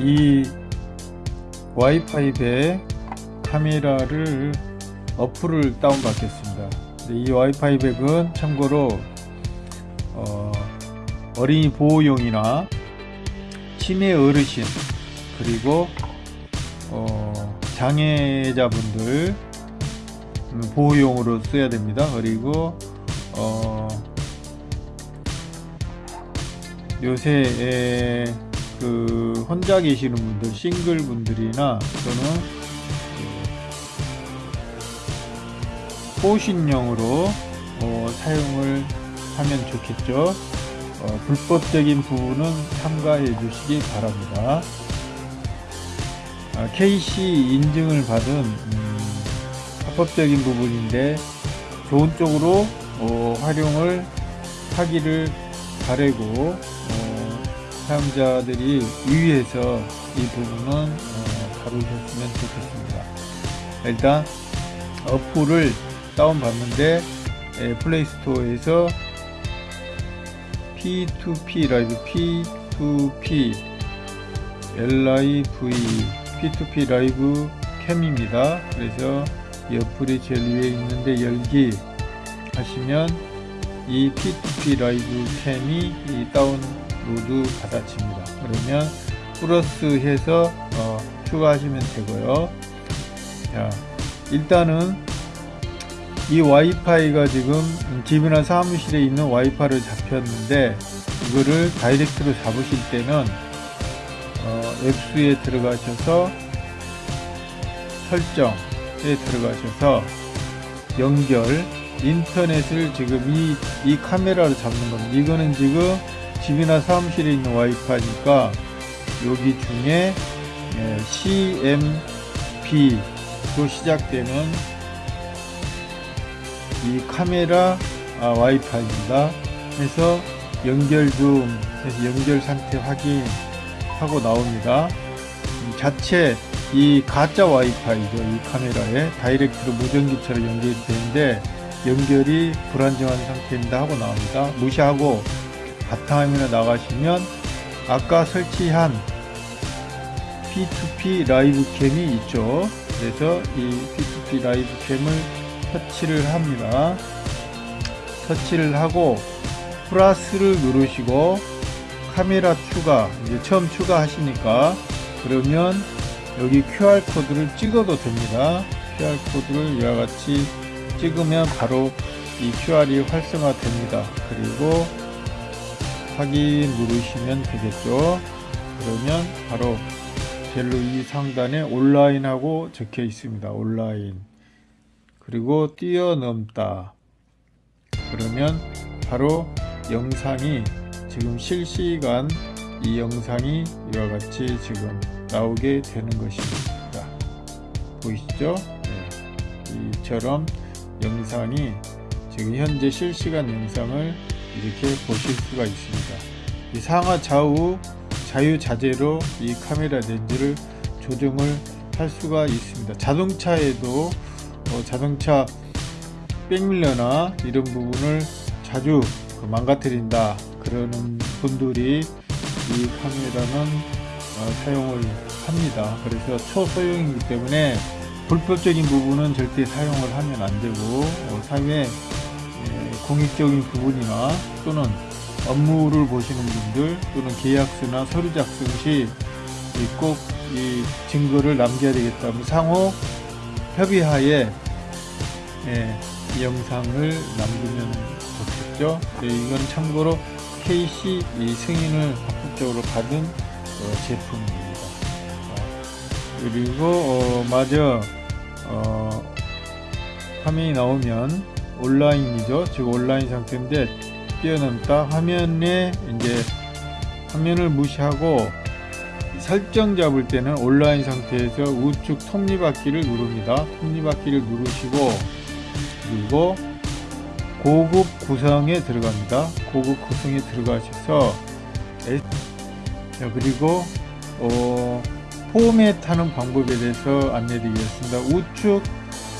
이 와이파이배 카메라를 어플을 다운받겠습니다. 이 와이파이 백은 참고로 어, 어린이 보호용이나 치매 어르신 그리고 어, 장애자분들 보호용으로 써야 됩니다. 그리고 어, 요새 그 혼자 계시는 분들 싱글 분들이나 또는 그 호신용으로 어, 사용을 하면 좋겠죠. 어, 불법적인 부분은 삼가해 주시기 바랍니다. 아, KC 인증을 받은 음, 합법적인 부분인데 좋은 쪽으로 어, 활용을 하기를 바라고 어, 사용자들이 유의해서 이 부분은 어, 다루셨으면 좋겠습니다 일단 어플을 다운받는데 플레이스토어에서 P2P 라이브 P2P LIV P2P 라이브 캠입니다. 그래서 이 어플이 제일 위에 있는데 열기 하시면 이 P2P live cam이 다운로드 받아집니다. 그러면 플러스 해서 어, 추가하시면 되고요. 자, 일단은 이 와이파이가 지금 집이나 사무실에 있는 와이파이를 잡혔는데 이거를 direct로 잡으실 때는 어, 앱수에 들어가셔서 설정에 들어가셔서 연결 인터넷을 지금 이, 이 카메라로 잡는 겁니다 이거는 지금 집이나 사무실에 있는 와이파이니까 여기 중에 예, CMP로 시작되는 이 카메라 아, 와이파이입니다. 해서 연결 중 해서 연결 상태 확인하고 나옵니다. 자체 이 가짜 와이파이죠. 이 카메라에 direct로 무전기처럼 연결이 되는데 연결이 불안정한 상태입니다 하고 나옵니다. 무시하고 바탕화면에 나가시면 아까 설치한 P2P live cam이 있죠. 그래서 이 P2P live cam을 터치를 합니다. 터치를 하고 플러스를 누르시고 카메라 추가 이제 처음 추가하시니까 그러면 여기 QR 코드를 찍어도 됩니다. QR 코드를 이와 같이 찍으면 바로 이 QR이 활성화 됩니다. 그리고 확인 누르시면 되겠죠. 그러면 바로 젤로 이 상단에 온라인하고 적혀 있습니다. 온라인. 그리고 뛰어넘다 그러면 바로 영상이 지금 실시간 이 영상이 이와 같이 지금 나오게 되는 것입니다 보이시죠 네. 이처럼 영상이 지금 현재 실시간 영상을 이렇게 보실 수가 있습니다. 이 상하 좌우 자유자재로 이 카메라 렌즈를 조정을 할 수가 있습니다. 자동차에도 어, 자동차 백밀러나 이런 부분을 자주 그 망가뜨린다 그러는 분들이 이 카메라는 어, 사용을 합니다. 그래서 초소형이기 때문에 불법적인 부분은 절대 사용을 하면 안되고 어, 사회 에, 공익적인 부분이나 또는 업무를 보시는 분들 또는 계약서나 서류 작성 시 꼭 이 증거를 남겨야 되겠다 상호 협의하에 예, 이 영상을 남기면 좋겠죠. 예, 이건 참고로 KC 승인을 합법적으로 받은 어, 제품입니다. 어, 그리고 어, 마저 어, 화면이 나오면 온라인이죠. 즉 온라인 상태인데 뛰어넘다 화면에 이제 화면을 무시하고 설정 잡을 때는 온라인 상태에서 우측 톱니바퀴를 누릅니다. 톱니바퀴를 누르시고 그리고 고급 구성에 들어갑니다. 고급 구성에 들어가셔서 그리고 어, 포맷하는 방법에 대해서 안내드리겠습니다. 우측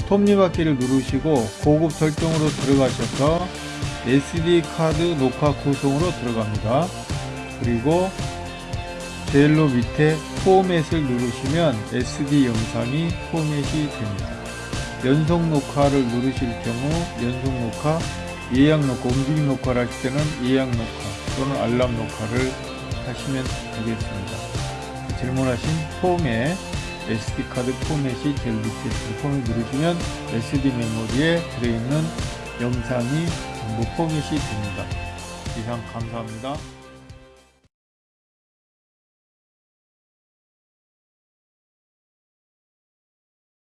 톱니바퀴를 누르시고 고급 설정으로 들어가셔서 SD 카드 녹화 구성으로 들어갑니다. 그리고 제일로 밑에 포맷을 누르시면 SD 영상이 포맷이 됩니다. 연속 녹화를 누르실 경우 연속 녹화, 예약 녹화, 움직임 녹화를 하실 때는 예약 녹화 또는 알람 녹화를 하시면 되겠습니다. 질문하신 포맷, SD카드 포맷이 제일 밑에 있는 포맷 누르시면 SD 메모리에 들어있는 영상이 전부 포맷이 됩니다. 이상 감사합니다.